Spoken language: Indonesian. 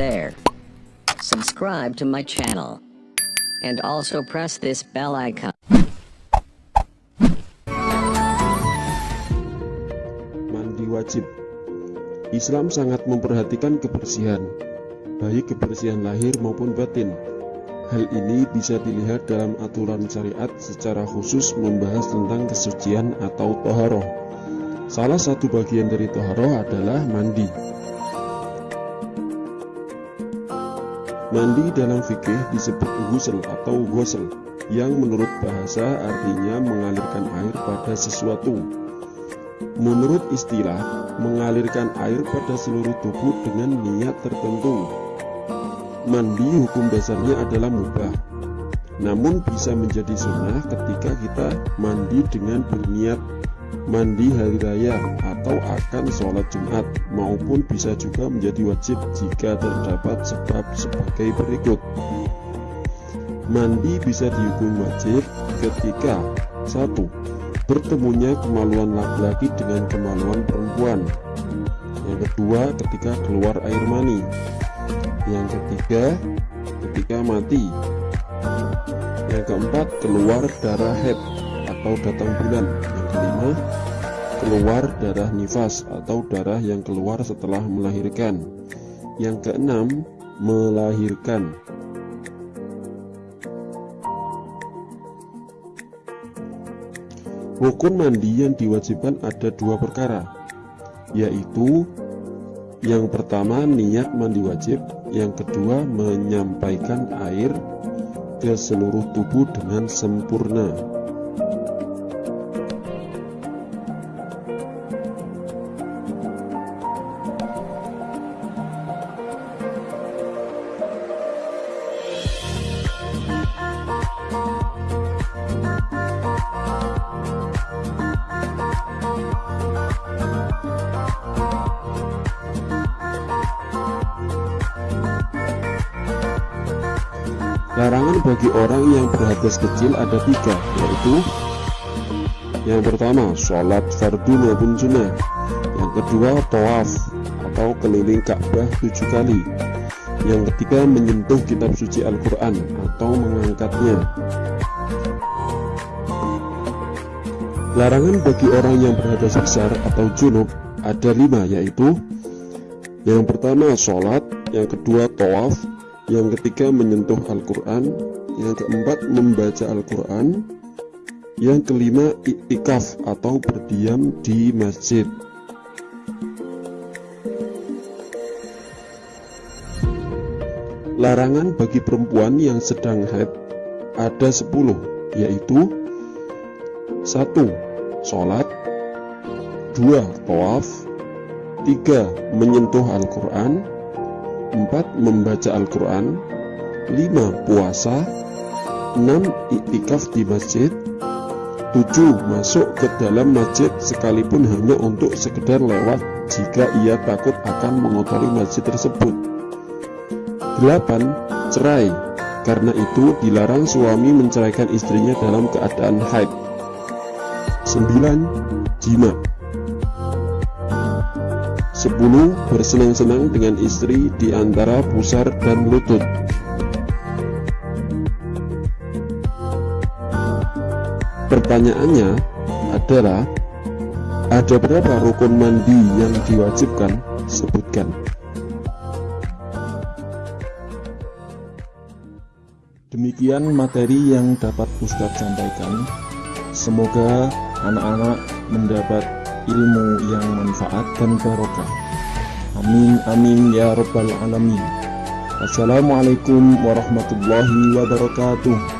there. Subscribe to my channel. And also press this bell icon. Mandi wajib Islam sangat memperhatikan kebersihan, baik kebersihan lahir maupun batin. Hal ini bisa dilihat dalam aturan syariat secara khusus membahas tentang kesucian atau toharoh. Salah satu bagian dari toharoh adalah mandi. Mandi dalam fikih disebut ghusl atau ghusl, yang menurut bahasa artinya mengalirkan air pada sesuatu. Menurut istilah, mengalirkan air pada seluruh tubuh dengan niat tertentu. Mandi hukum dasarnya adalah mubah, namun bisa menjadi sunnah ketika kita mandi dengan berniat mandi hari raya atau akan sholat Jumat maupun bisa juga menjadi wajib jika terdapat sebab sebagai berikut. Mandi bisa dihukum wajib. Ketika satu bertemunya kemaluan laki-laki dengan kemaluan perempuan. Yang kedua ketika keluar air mani. Yang ketiga ketika mati. Yang keempat keluar darah head atau datang bulan yang kelima keluar darah nifas atau darah yang keluar setelah melahirkan. Yang keenam melahirkan. Rukun mandi yang diwajibkan ada dua perkara yaitu yang pertama niat mandi wajib yang kedua menyampaikan air ke seluruh tubuh dengan sempurna Larangan bagi orang yang berhadas kecil ada tiga, yaitu yang pertama, sholat fardu maupun sunnah. Yang kedua, tawaf atau keliling Ka'bah tujuh kali. Yang ketiga, menyentuh kitab suci Al-Quran atau mengangkatnya. Larangan bagi orang yang berhadas besar atau junub ada lima, yaitu Yang pertama, sholat Yang kedua, tawaf yang ketiga menyentuh Al-Quran yang keempat membaca Al-Quran yang kelima iktikaf atau berdiam di masjid larangan bagi perempuan yang sedang haid ada 10 yaitu 1. Sholat 2. Tawaf 3. Menyentuh Al-Quran 4. Membaca Al-Quran 5. Puasa 6. Iktikaf di masjid 7. Masuk ke dalam masjid sekalipun hanya untuk sekedar lewat jika ia takut akan mengotori masjid tersebut 8. Cerai Karena itu dilarang suami menceraikan istrinya dalam keadaan haid 9. Jima 10. Bersenang-senang dengan istri di antara pusar dan lutut Pertanyaannya adalah Ada berapa rukun mandi yang diwajibkan? Sebutkan Demikian materi yang dapat Ustadz sampaikan Semoga anak-anak mendapat ilmu yang manfaat dan barokah. Amin amin ya rabbal alamin. Assalamualaikum warahmatullahi wabarakatuh